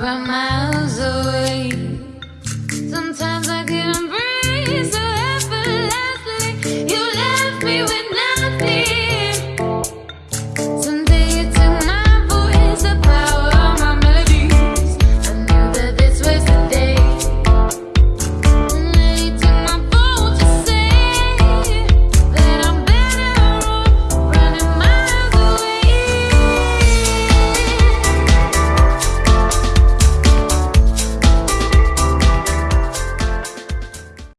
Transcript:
by my